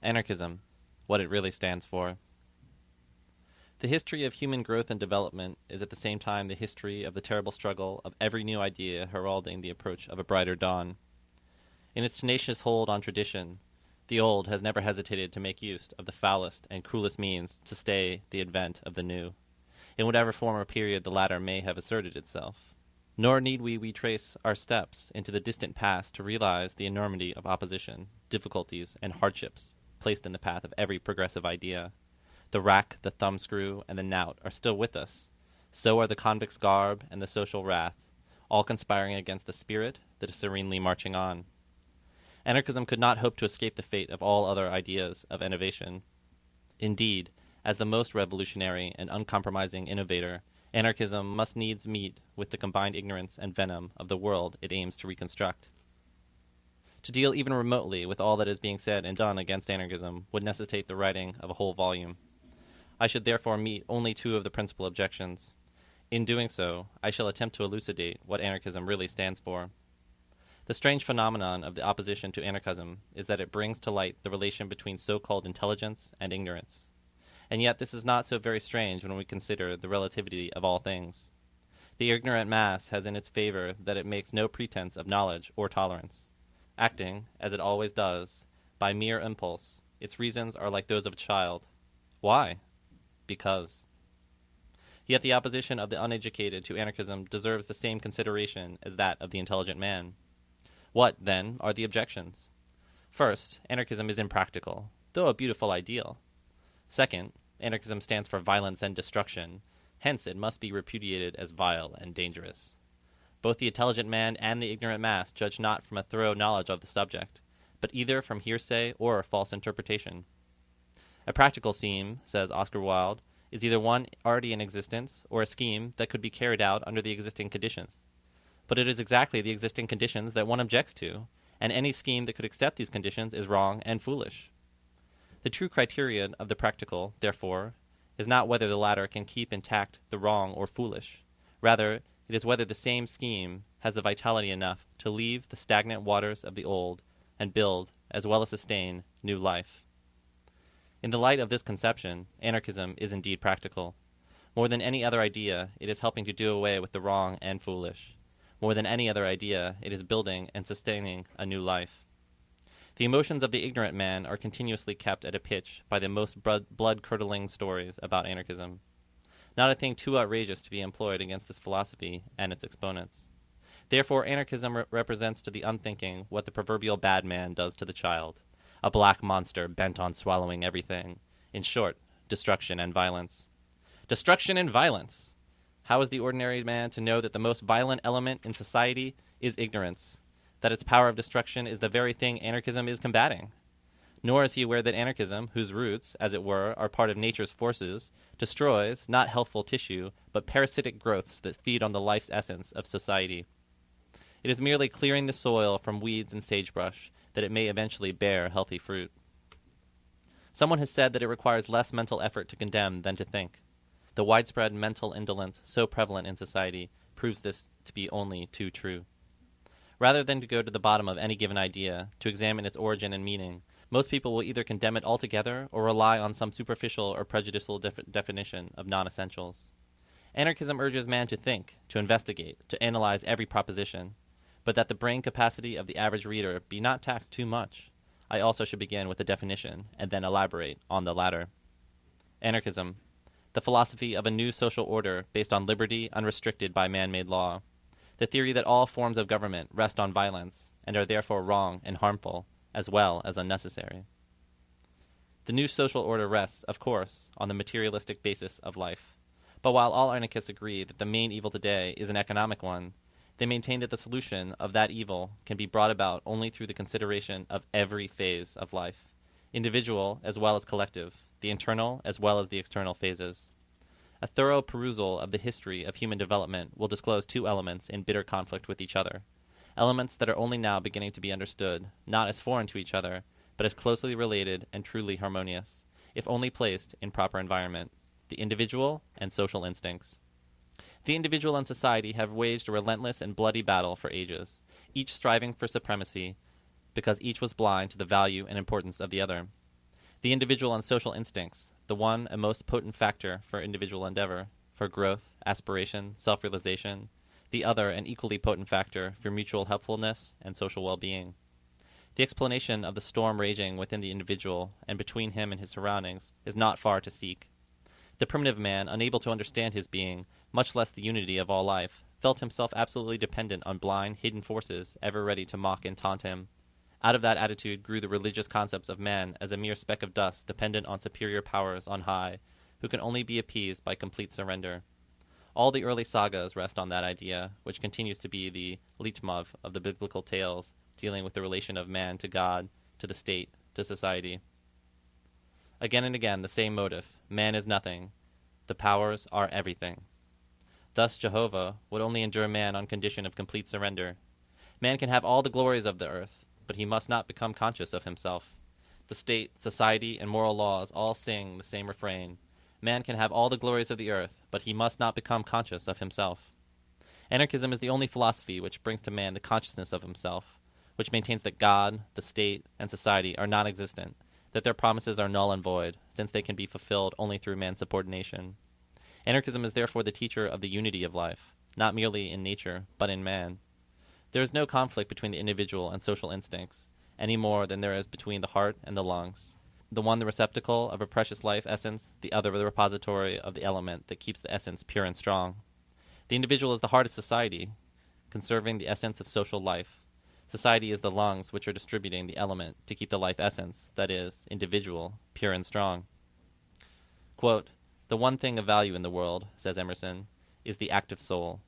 Anarchism, what it really stands for. The history of human growth and development is at the same time the history of the terrible struggle of every new idea heralding the approach of a brighter dawn. In its tenacious hold on tradition, the old has never hesitated to make use of the foulest and cruelest means to stay the advent of the new, in whatever form or period the latter may have asserted itself. Nor need we retrace our steps into the distant past to realize the enormity of opposition, difficulties, and hardships placed in the path of every progressive idea. The rack, the thumbscrew, and the knout are still with us. So are the convict's garb and the social wrath, all conspiring against the spirit that is serenely marching on. Anarchism could not hope to escape the fate of all other ideas of innovation. Indeed, as the most revolutionary and uncompromising innovator, Anarchism must needs meet with the combined ignorance and venom of the world it aims to reconstruct. To deal even remotely with all that is being said and done against anarchism would necessitate the writing of a whole volume. I should therefore meet only two of the principal objections. In doing so, I shall attempt to elucidate what anarchism really stands for. The strange phenomenon of the opposition to anarchism is that it brings to light the relation between so called intelligence and ignorance. And yet, this is not so very strange when we consider the relativity of all things. The ignorant mass has in its favor that it makes no pretense of knowledge or tolerance. Acting, as it always does, by mere impulse, its reasons are like those of a child. Why? Because. Yet the opposition of the uneducated to anarchism deserves the same consideration as that of the intelligent man. What, then, are the objections? First, anarchism is impractical, though a beautiful ideal. Second, anarchism stands for violence and destruction, hence it must be repudiated as vile and dangerous. Both the intelligent man and the ignorant mass judge not from a thorough knowledge of the subject, but either from hearsay or false interpretation. A practical scheme, says Oscar Wilde, is either one already in existence or a scheme that could be carried out under the existing conditions. But it is exactly the existing conditions that one objects to, and any scheme that could accept these conditions is wrong and foolish. The true criterion of the practical, therefore, is not whether the latter can keep intact the wrong or foolish. Rather, it is whether the same scheme has the vitality enough to leave the stagnant waters of the old and build, as well as sustain, new life. In the light of this conception, anarchism is indeed practical. More than any other idea, it is helping to do away with the wrong and foolish. More than any other idea, it is building and sustaining a new life. The emotions of the ignorant man are continuously kept at a pitch by the most blood curdling stories about anarchism. Not a thing too outrageous to be employed against this philosophy and its exponents. Therefore, anarchism re- represents to the unthinking what the proverbial bad man does to the child a black monster bent on swallowing everything. In short, destruction and violence. Destruction and violence! How is the ordinary man to know that the most violent element in society is ignorance? that its power of destruction is the very thing anarchism is combating. Nor is he aware that anarchism, whose roots, as it were, are part of nature's forces, destroys not healthful tissue, but parasitic growths that feed on the life's essence of society. It is merely clearing the soil from weeds and sagebrush that it may eventually bear healthy fruit. Someone has said that it requires less mental effort to condemn than to think. The widespread mental indolence so prevalent in society proves this to be only too true. Rather than to go to the bottom of any given idea, to examine its origin and meaning, most people will either condemn it altogether or rely on some superficial or prejudicial def- definition of non essentials. Anarchism urges man to think, to investigate, to analyze every proposition, but that the brain capacity of the average reader be not taxed too much. I also should begin with a definition and then elaborate on the latter. Anarchism, the philosophy of a new social order based on liberty unrestricted by man made law the theory that all forms of government rest on violence and are therefore wrong and harmful, as well as unnecessary. The new social order rests, of course, on the materialistic basis of life. But while all anarchists agree that the main evil today is an economic one, they maintain that the solution of that evil can be brought about only through the consideration of every phase of life, individual as well as collective, the internal as well as the external phases. A thorough perusal of the history of human development will disclose two elements in bitter conflict with each other. Elements that are only now beginning to be understood, not as foreign to each other, but as closely related and truly harmonious, if only placed in proper environment the individual and social instincts. The individual and society have waged a relentless and bloody battle for ages, each striving for supremacy because each was blind to the value and importance of the other. The individual and social instincts, the one a most potent factor for individual endeavor, for growth, aspiration, self realization, the other an equally potent factor for mutual helpfulness and social well being. The explanation of the storm raging within the individual and between him and his surroundings is not far to seek. The primitive man, unable to understand his being, much less the unity of all life, felt himself absolutely dependent on blind, hidden forces ever ready to mock and taunt him. Out of that attitude grew the religious concepts of man as a mere speck of dust dependent on superior powers on high, who can only be appeased by complete surrender. All the early sagas rest on that idea, which continues to be the leitmotif of the biblical tales dealing with the relation of man to God, to the state, to society. Again and again, the same motive man is nothing, the powers are everything. Thus, Jehovah would only endure man on condition of complete surrender. Man can have all the glories of the earth, but he must not become conscious of himself. The state, society, and moral laws all sing the same refrain Man can have all the glories of the earth, but he must not become conscious of himself. Anarchism is the only philosophy which brings to man the consciousness of himself, which maintains that God, the state, and society are non existent, that their promises are null and void, since they can be fulfilled only through man's subordination. Anarchism is therefore the teacher of the unity of life, not merely in nature, but in man. There is no conflict between the individual and social instincts, any more than there is between the heart and the lungs. The one the receptacle of a precious life essence, the other the repository of the element that keeps the essence pure and strong. The individual is the heart of society, conserving the essence of social life. Society is the lungs which are distributing the element to keep the life essence, that is, individual, pure and strong. Quote, the one thing of value in the world, says Emerson, is the active soul.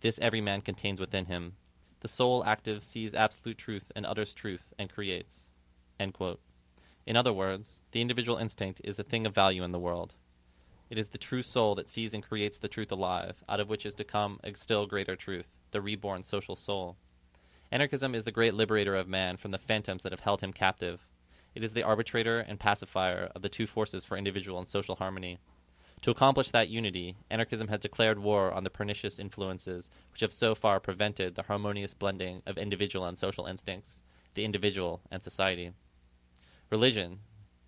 This every man contains within him. The soul active sees absolute truth and utters truth and creates. In other words, the individual instinct is a thing of value in the world. It is the true soul that sees and creates the truth alive, out of which is to come a still greater truth, the reborn social soul. Anarchism is the great liberator of man from the phantoms that have held him captive. It is the arbitrator and pacifier of the two forces for individual and social harmony. To accomplish that unity, anarchism has declared war on the pernicious influences which have so far prevented the harmonious blending of individual and social instincts, the individual and society. Religion,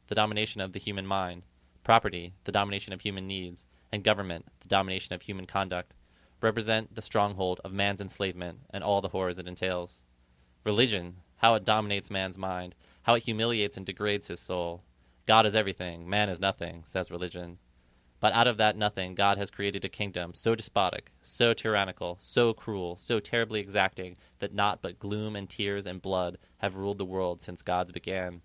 the domination of the human mind, property, the domination of human needs, and government, the domination of human conduct, represent the stronghold of man's enslavement and all the horrors it entails. Religion, how it dominates man's mind, how it humiliates and degrades his soul. God is everything, man is nothing, says religion. But out of that nothing, God has created a kingdom so despotic, so tyrannical, so cruel, so terribly exacting, that naught but gloom and tears and blood have ruled the world since gods began.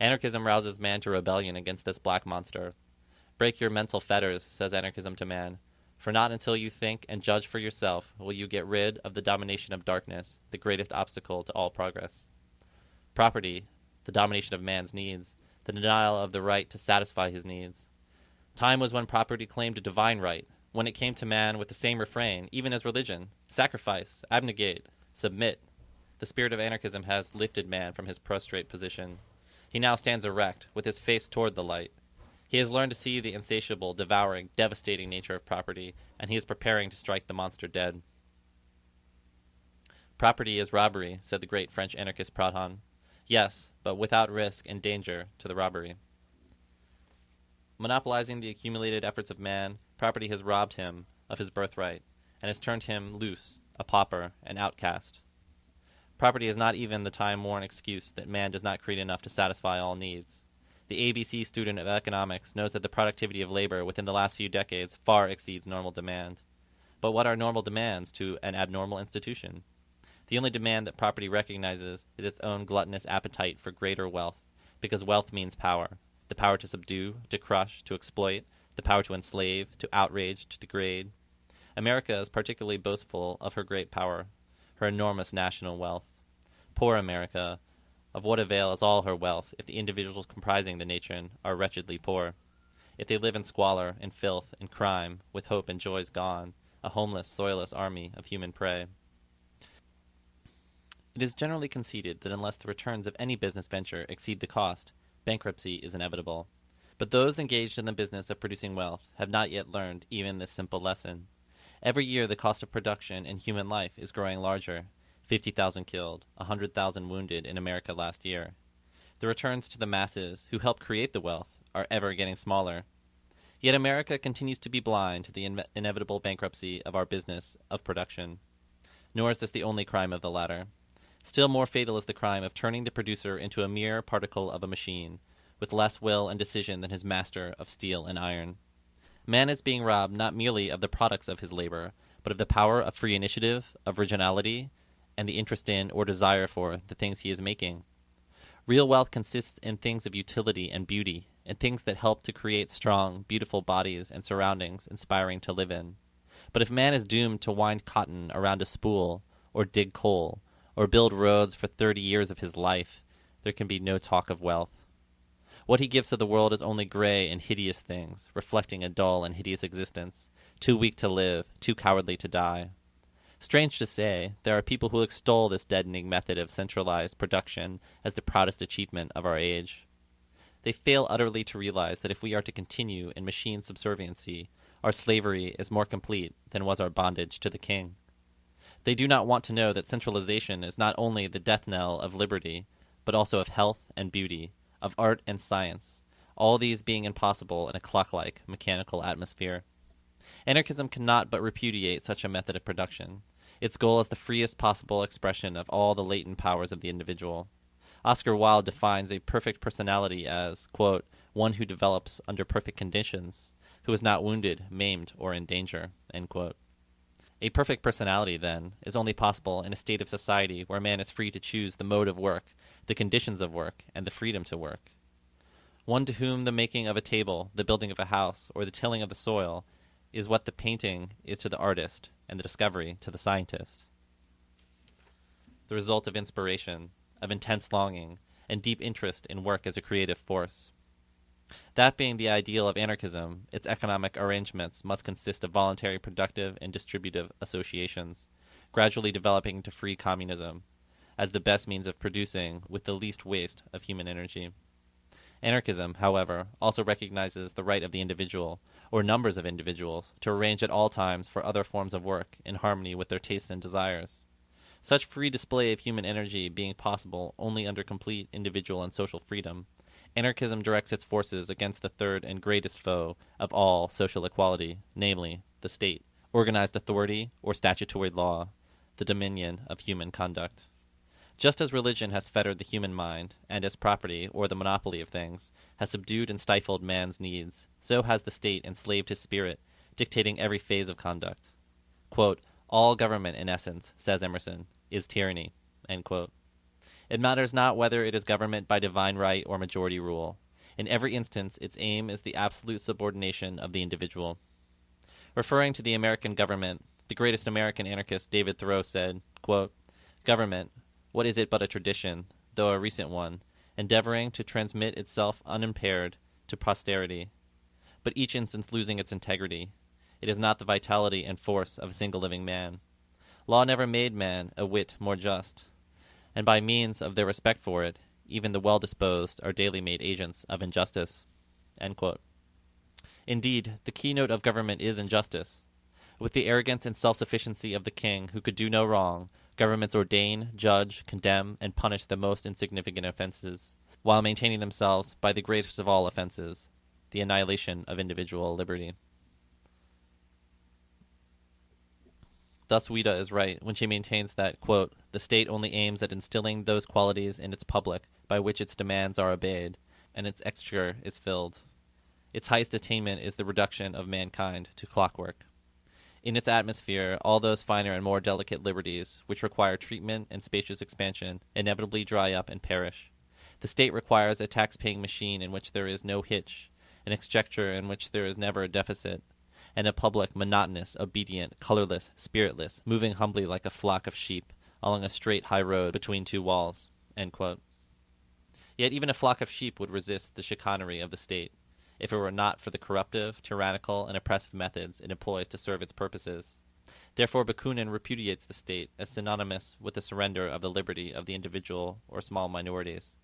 Anarchism rouses man to rebellion against this black monster. Break your mental fetters, says anarchism to man, for not until you think and judge for yourself will you get rid of the domination of darkness, the greatest obstacle to all progress. Property, the domination of man's needs, the denial of the right to satisfy his needs Time was when property claimed a divine right, when it came to man with the same refrain, even as religion sacrifice, abnegate, submit. The spirit of anarchism has lifted man from his prostrate position. He now stands erect, with his face toward the light. He has learned to see the insatiable, devouring, devastating nature of property, and he is preparing to strike the monster dead. Property is robbery, said the great French anarchist Proudhon. Yes, but without risk and danger to the robbery. Monopolizing the accumulated efforts of man, property has robbed him of his birthright and has turned him loose, a pauper, an outcast. Property is not even the time worn excuse that man does not create enough to satisfy all needs. The ABC student of economics knows that the productivity of labor within the last few decades far exceeds normal demand. But what are normal demands to an abnormal institution? The only demand that property recognizes is its own gluttonous appetite for greater wealth, because wealth means power, the power to subdue, to crush, to exploit, the power to enslave, to outrage, to degrade. America is particularly boastful of her great power, her enormous national wealth. Poor America, of what avail is all her wealth if the individuals comprising the nation are wretchedly poor? If they live in squalor, in filth, in crime, with hope and joys gone, a homeless, soilless army of human prey. It is generally conceded that unless the returns of any business venture exceed the cost, bankruptcy is inevitable. But those engaged in the business of producing wealth have not yet learned even this simple lesson. Every year, the cost of production in human life is growing larger 50,000 killed, 100,000 wounded in America last year. The returns to the masses who help create the wealth are ever getting smaller. Yet America continues to be blind to the in- inevitable bankruptcy of our business of production. Nor is this the only crime of the latter. Still more fatal is the crime of turning the producer into a mere particle of a machine, with less will and decision than his master of steel and iron. Man is being robbed not merely of the products of his labor, but of the power of free initiative, of originality, and the interest in or desire for the things he is making. Real wealth consists in things of utility and beauty, and things that help to create strong, beautiful bodies and surroundings inspiring to live in. But if man is doomed to wind cotton around a spool, or dig coal, or build roads for thirty years of his life, there can be no talk of wealth. What he gives to the world is only gray and hideous things, reflecting a dull and hideous existence, too weak to live, too cowardly to die. Strange to say, there are people who extol this deadening method of centralized production as the proudest achievement of our age. They fail utterly to realize that if we are to continue in machine subserviency, our slavery is more complete than was our bondage to the king. They do not want to know that centralization is not only the death knell of liberty, but also of health and beauty, of art and science, all these being impossible in a clock like, mechanical atmosphere. Anarchism cannot but repudiate such a method of production. Its goal is the freest possible expression of all the latent powers of the individual. Oscar Wilde defines a perfect personality as, quote, one who develops under perfect conditions, who is not wounded, maimed, or in danger, A perfect personality, then, is only possible in a state of society where man is free to choose the mode of work, the conditions of work, and the freedom to work. One to whom the making of a table, the building of a house, or the tilling of the soil is what the painting is to the artist and the discovery to the scientist. The result of inspiration, of intense longing, and deep interest in work as a creative force. That being the ideal of anarchism, its economic arrangements must consist of voluntary productive and distributive associations, gradually developing into free communism, as the best means of producing with the least waste of human energy. Anarchism, however, also recognizes the right of the individual, or numbers of individuals, to arrange at all times for other forms of work in harmony with their tastes and desires. Such free display of human energy being possible only under complete individual and social freedom, anarchism directs its forces against the third and greatest foe of all social equality, namely, the state, organized authority, or statutory law, the dominion of human conduct. Just as religion has fettered the human mind, and as property, or the monopoly of things, has subdued and stifled man's needs, so has the state enslaved his spirit, dictating every phase of conduct. Quote, All government, in essence, says Emerson, is tyranny. It matters not whether it is government by divine right or majority rule. In every instance, its aim is the absolute subordination of the individual. Referring to the American government, the greatest American anarchist, David Thoreau, said, quote, Government, what is it but a tradition, though a recent one, endeavoring to transmit itself unimpaired to posterity, but each instance losing its integrity? It is not the vitality and force of a single living man. Law never made man a whit more just, and by means of their respect for it, even the well disposed are daily made agents of injustice. Indeed, the keynote of government is injustice. With the arrogance and self sufficiency of the king who could do no wrong, Governments ordain, judge, condemn, and punish the most insignificant offenses, while maintaining themselves by the greatest of all offenses, the annihilation of individual liberty. Thus, Ouida is right when she maintains that, quote, the state only aims at instilling those qualities in its public by which its demands are obeyed, and its exchequer is filled. Its highest attainment is the reduction of mankind to clockwork in its atmosphere, all those finer and more delicate liberties, which require treatment and spacious expansion, inevitably dry up and perish. The state requires a tax paying machine in which there is no hitch, an exchequer in which there is never a deficit, and a public monotonous, obedient, colorless, spiritless, moving humbly like a flock of sheep along a straight high road between two walls. Yet even a flock of sheep would resist the chicanery of the state if it were not for the corruptive, tyrannical, and oppressive methods it employs to serve its purposes. Therefore, Bakunin repudiates the state as synonymous with the surrender of the liberty of the individual or small minorities,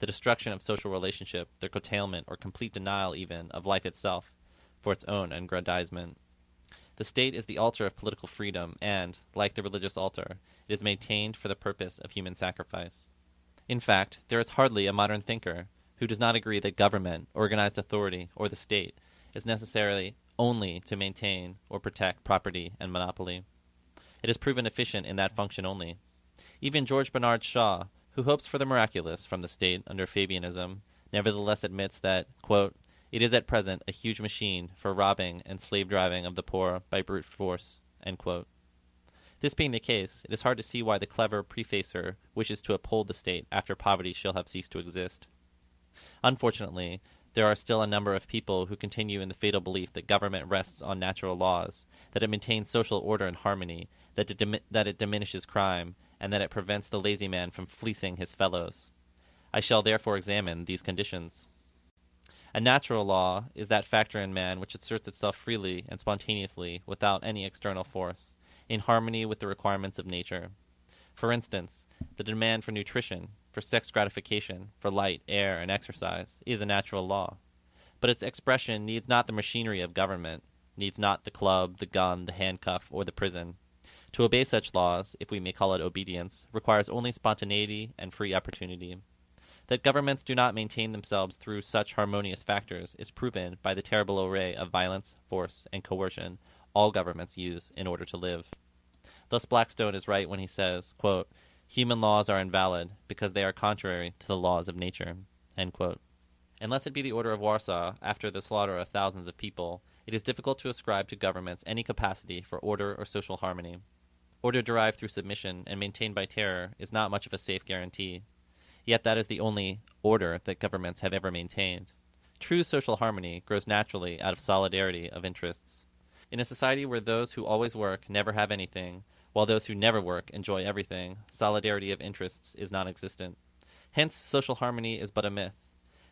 the destruction of social relationship, their curtailment or complete denial even of life itself for its own aggrandizement. The state is the altar of political freedom, and, like the religious altar, it is maintained for the purpose of human sacrifice. In fact, there is hardly a modern thinker who does not agree that government, organized authority, or the state is necessarily only to maintain or protect property and monopoly. It has proven efficient in that function only. Even George Bernard Shaw, who hopes for the miraculous from the state under Fabianism, nevertheless admits that, quote, it is at present a huge machine for robbing and slave driving of the poor by brute force. This being the case, it is hard to see why the clever prefacer wishes to uphold the state after poverty shall have ceased to exist. Unfortunately, there are still a number of people who continue in the fatal belief that government rests on natural laws, that it maintains social order and harmony, that it, dim- that it diminishes crime, and that it prevents the lazy man from fleecing his fellows. I shall therefore examine these conditions. A natural law is that factor in man which asserts itself freely and spontaneously without any external force, in harmony with the requirements of nature. For instance, the demand for nutrition, for sex gratification, for light, air, and exercise is a natural law. But its expression needs not the machinery of government, needs not the club, the gun, the handcuff, or the prison. To obey such laws, if we may call it obedience, requires only spontaneity and free opportunity. That governments do not maintain themselves through such harmonious factors is proven by the terrible array of violence, force, and coercion all governments use in order to live. Thus Blackstone is right when he says, quote, Human laws are invalid because they are contrary to the laws of nature. Unless it be the Order of Warsaw, after the slaughter of thousands of people, it is difficult to ascribe to governments any capacity for order or social harmony. Order derived through submission and maintained by terror is not much of a safe guarantee. Yet that is the only order that governments have ever maintained. True social harmony grows naturally out of solidarity of interests. In a society where those who always work never have anything, while those who never work enjoy everything, solidarity of interests is non existent. Hence, social harmony is but a myth.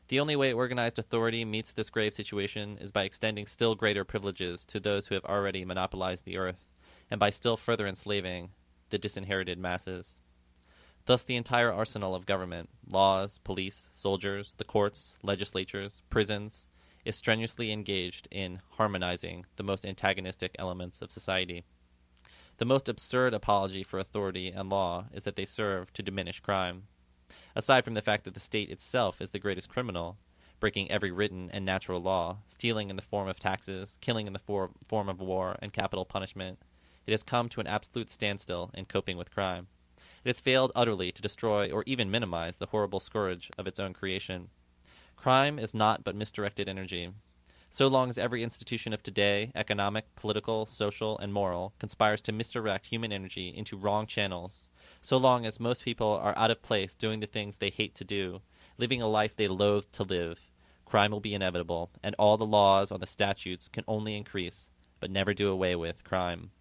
The only way organized authority meets this grave situation is by extending still greater privileges to those who have already monopolized the earth, and by still further enslaving the disinherited masses. Thus, the entire arsenal of government laws, police, soldiers, the courts, legislatures, prisons is strenuously engaged in harmonizing the most antagonistic elements of society. The most absurd apology for authority and law is that they serve to diminish crime. Aside from the fact that the state itself is the greatest criminal, breaking every written and natural law, stealing in the form of taxes, killing in the for- form of war and capital punishment, it has come to an absolute standstill in coping with crime. It has failed utterly to destroy or even minimize the horrible scourge of its own creation. Crime is not but misdirected energy. So long as every institution of today, economic, political, social, and moral, conspires to misdirect human energy into wrong channels, so long as most people are out of place doing the things they hate to do, living a life they loathe to live, crime will be inevitable, and all the laws or the statutes can only increase, but never do away with, crime.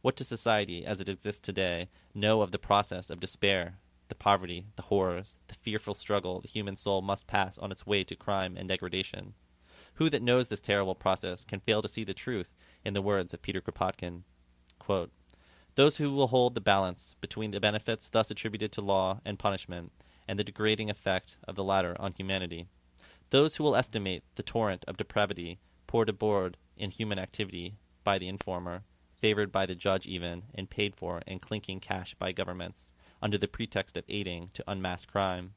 What does society, as it exists today, know of the process of despair, the poverty, the horrors, the fearful struggle the human soul must pass on its way to crime and degradation? Who that knows this terrible process can fail to see the truth in the words of Peter Kropotkin? Quote, Those who will hold the balance between the benefits thus attributed to law and punishment and the degrading effect of the latter on humanity. Those who will estimate the torrent of depravity poured aboard in human activity by the informer favored by the judge even, and paid for in clinking cash by governments, under the pretext of aiding to unmask crime.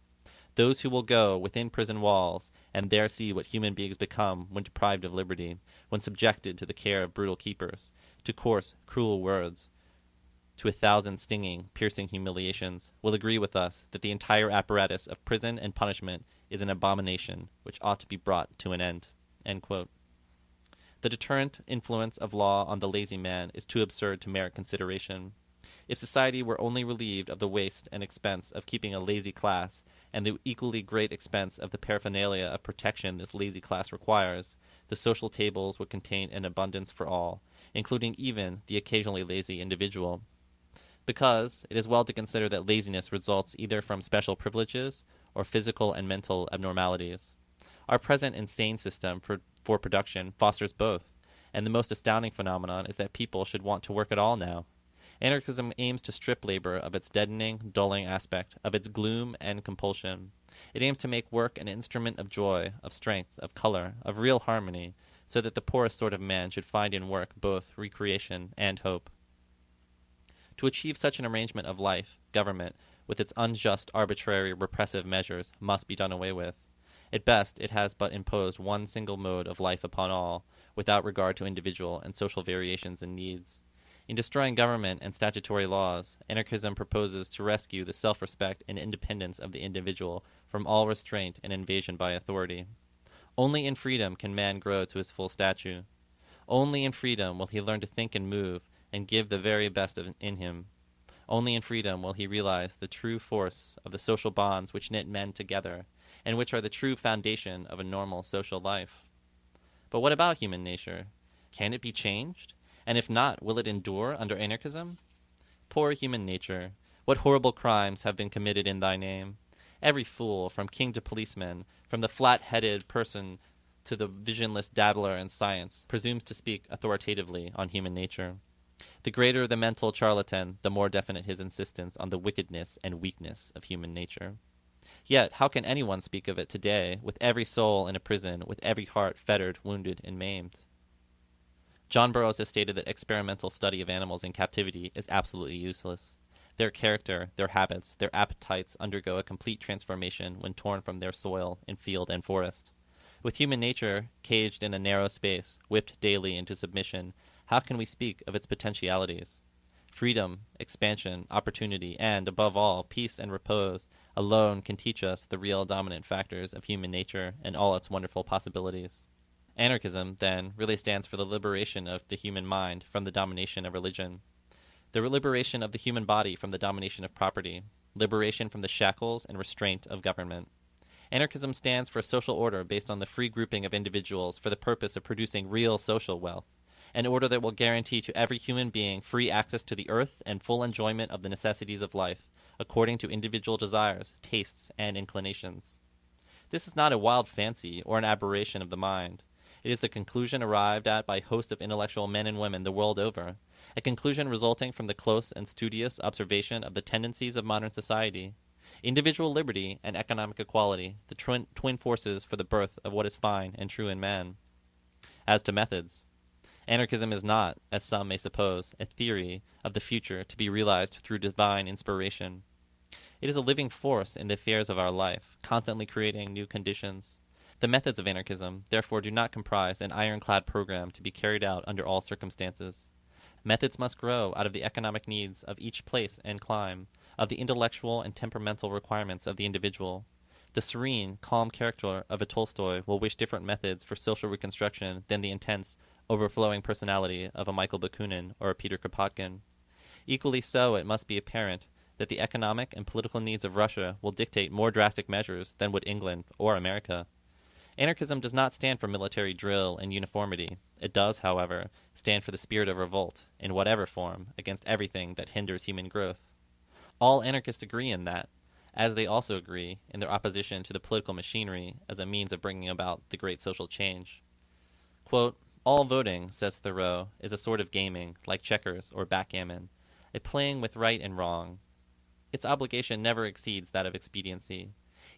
Those who will go within prison walls and there see what human beings become when deprived of liberty, when subjected to the care of brutal keepers, to coarse, cruel words, to a thousand stinging, piercing humiliations, will agree with us that the entire apparatus of prison and punishment is an abomination which ought to be brought to an end. end the deterrent influence of law on the lazy man is too absurd to merit consideration. If society were only relieved of the waste and expense of keeping a lazy class, and the equally great expense of the paraphernalia of protection this lazy class requires, the social tables would contain an abundance for all, including even the occasionally lazy individual. Because it is well to consider that laziness results either from special privileges or physical and mental abnormalities. Our present insane system for for production fosters both, and the most astounding phenomenon is that people should want to work at all now. Anarchism aims to strip labor of its deadening, dulling aspect, of its gloom and compulsion. It aims to make work an instrument of joy, of strength, of color, of real harmony, so that the poorest sort of man should find in work both recreation and hope. To achieve such an arrangement of life, government, with its unjust, arbitrary, repressive measures, must be done away with. At best, it has but imposed one single mode of life upon all, without regard to individual and social variations and needs. In destroying government and statutory laws, anarchism proposes to rescue the self respect and independence of the individual from all restraint and invasion by authority. Only in freedom can man grow to his full stature. Only in freedom will he learn to think and move and give the very best of, in him. Only in freedom will he realize the true force of the social bonds which knit men together and which are the true foundation of a normal social life. But what about human nature? Can it be changed? And if not, will it endure under anarchism? Poor human nature, what horrible crimes have been committed in thy name? Every fool, from king to policeman, from the flat headed person to the visionless dabbler in science, presumes to speak authoritatively on human nature. The greater the mental charlatan, the more definite his insistence on the wickedness and weakness of human nature. Yet, how can anyone speak of it today, with every soul in a prison, with every heart fettered, wounded, and maimed? John Burroughs has stated that experimental study of animals in captivity is absolutely useless. Their character, their habits, their appetites undergo a complete transformation when torn from their soil in field and forest. With human nature caged in a narrow space, whipped daily into submission, how can we speak of its potentialities? Freedom, expansion, opportunity, and, above all, peace and repose alone can teach us the real dominant factors of human nature and all its wonderful possibilities. Anarchism, then, really stands for the liberation of the human mind from the domination of religion, the liberation of the human body from the domination of property, liberation from the shackles and restraint of government. Anarchism stands for a social order based on the free grouping of individuals for the purpose of producing real social wealth an order that will guarantee to every human being free access to the earth and full enjoyment of the necessities of life, according to individual desires, tastes, and inclinations. This is not a wild fancy or an aberration of the mind. It is the conclusion arrived at by a host of intellectual men and women the world over, a conclusion resulting from the close and studious observation of the tendencies of modern society. Individual liberty and economic equality, the twin, twin forces for the birth of what is fine and true in man. As to methods, Anarchism is not, as some may suppose, a theory of the future to be realized through divine inspiration. It is a living force in the affairs of our life, constantly creating new conditions. The methods of anarchism, therefore, do not comprise an ironclad program to be carried out under all circumstances. Methods must grow out of the economic needs of each place and clime, of the intellectual and temperamental requirements of the individual. The serene, calm character of a Tolstoy will wish different methods for social reconstruction than the intense, overflowing personality of a Michael Bakunin or a Peter Kropotkin. Equally so, it must be apparent that the economic and political needs of Russia will dictate more drastic measures than would England or America. Anarchism does not stand for military drill and uniformity. It does, however, stand for the spirit of revolt, in whatever form, against everything that hinders human growth. All anarchists agree in that, as they also agree in their opposition to the political machinery as a means of bringing about the great social change. Quote, all voting, says Thoreau, is a sort of gaming, like checkers or backgammon, a playing with right and wrong. Its obligation never exceeds that of expediency.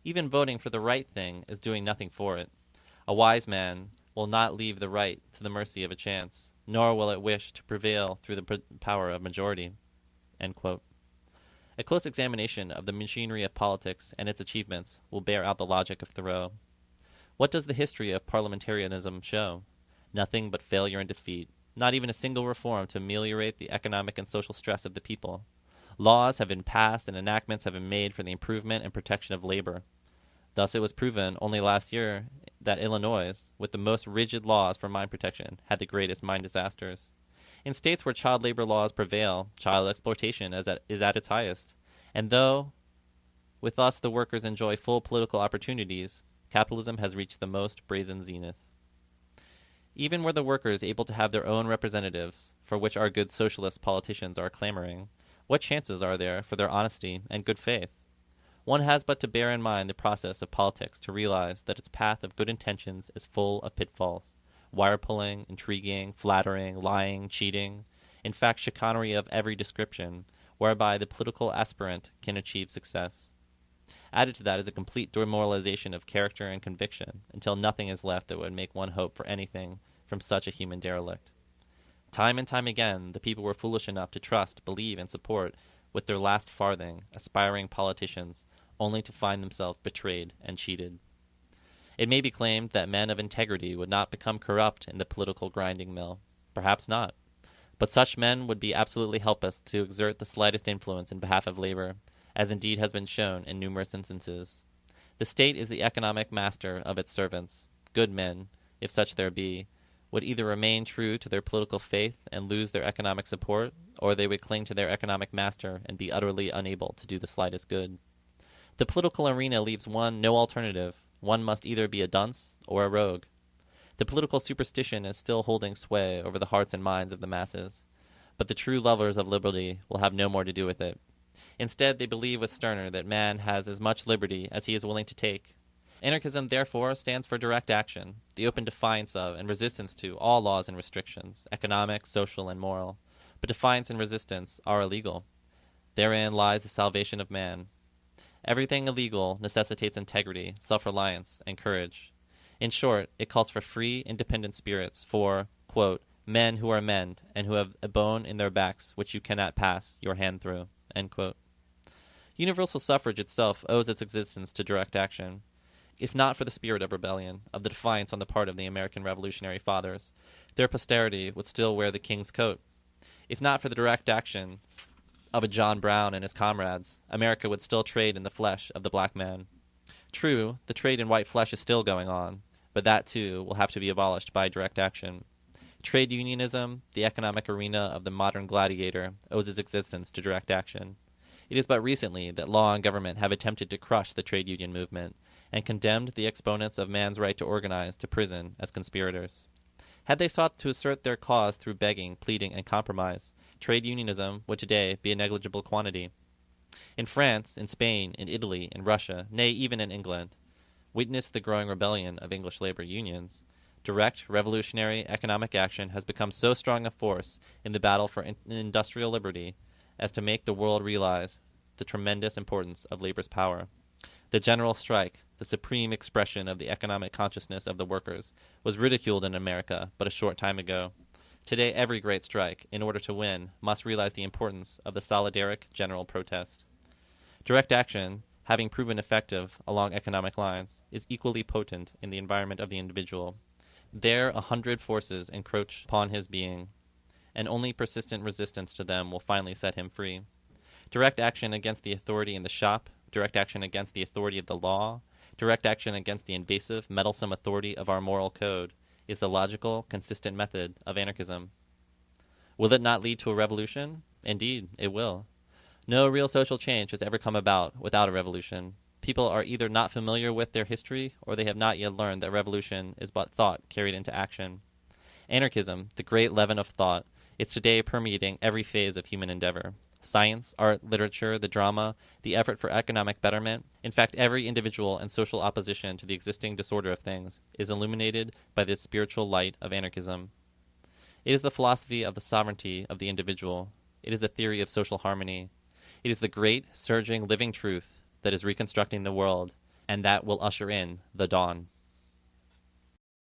Even voting for the right thing is doing nothing for it. A wise man will not leave the right to the mercy of a chance, nor will it wish to prevail through the power of majority. A close examination of the machinery of politics and its achievements will bear out the logic of Thoreau. What does the history of parliamentarism show? Nothing but failure and defeat. Not even a single reform to ameliorate the economic and social stress of the people. Laws have been passed and enactments have been made for the improvement and protection of labor. Thus, it was proven only last year that Illinois, with the most rigid laws for mine protection, had the greatest mine disasters. In states where child labor laws prevail, child exploitation is at, is at its highest. And though with us the workers enjoy full political opportunities, capitalism has reached the most brazen zenith. Even were the workers able to have their own representatives, for which our good socialist politicians are clamoring, what chances are there for their honesty and good faith? One has but to bear in mind the process of politics to realize that its path of good intentions is full of pitfalls wire pulling, intriguing, flattering, lying, cheating, in fact, chicanery of every description, whereby the political aspirant can achieve success. Added to that is a complete demoralization of character and conviction, until nothing is left that would make one hope for anything from such a human derelict. Time and time again, the people were foolish enough to trust, believe, and support with their last farthing, aspiring politicians, only to find themselves betrayed and cheated. It may be claimed that men of integrity would not become corrupt in the political grinding mill. Perhaps not. But such men would be absolutely helpless to exert the slightest influence in behalf of labor, as indeed has been shown in numerous instances. The state is the economic master of its servants. Good men, if such there be, would either remain true to their political faith and lose their economic support, or they would cling to their economic master and be utterly unable to do the slightest good. The political arena leaves one no alternative. One must either be a dunce or a rogue. The political superstition is still holding sway over the hearts and minds of the masses, but the true lovers of liberty will have no more to do with it. Instead, they believe with Stirner that man has as much liberty as he is willing to take. Anarchism, therefore, stands for direct action, the open defiance of and resistance to all laws and restrictions, economic, social, and moral. But defiance and resistance are illegal. Therein lies the salvation of man. Everything illegal necessitates integrity, self reliance, and courage. In short, it calls for free, independent spirits, for, quote, men who are men, and who have a bone in their backs which you cannot pass your hand through. End quote. Universal suffrage itself owes its existence to direct action. If not for the spirit of rebellion, of the defiance on the part of the American Revolutionary Fathers, their posterity would still wear the king's coat. If not for the direct action of a John Brown and his comrades, America would still trade in the flesh of the black man. True, the trade in white flesh is still going on, but that too will have to be abolished by direct action. Trade unionism, the economic arena of the modern gladiator, owes its existence to direct action. It is but recently that law and government have attempted to crush the trade union movement and condemned the exponents of man's right to organize to prison as conspirators. Had they sought to assert their cause through begging, pleading, and compromise, trade unionism would today be a negligible quantity. In France, in Spain, in Italy, in Russia, nay, even in England, witness the growing rebellion of English labor unions. Direct revolutionary economic action has become so strong a force in the battle for in- industrial liberty as to make the world realize the tremendous importance of labor's power. The general strike, the supreme expression of the economic consciousness of the workers, was ridiculed in America but a short time ago. Today, every great strike, in order to win, must realize the importance of the solidaric general protest. Direct action, having proven effective along economic lines, is equally potent in the environment of the individual. There, a hundred forces encroach upon his being, and only persistent resistance to them will finally set him free. Direct action against the authority in the shop, direct action against the authority of the law, direct action against the invasive, meddlesome authority of our moral code is the logical, consistent method of anarchism. Will it not lead to a revolution? Indeed, it will. No real social change has ever come about without a revolution. People are either not familiar with their history or they have not yet learned that revolution is but thought carried into action. Anarchism, the great leaven of thought, is today permeating every phase of human endeavor science, art, literature, the drama, the effort for economic betterment. In fact, every individual and social opposition to the existing disorder of things is illuminated by the spiritual light of anarchism. It is the philosophy of the sovereignty of the individual. It is the theory of social harmony. It is the great, surging, living truth that is reconstructing the world and that will usher in the dawn.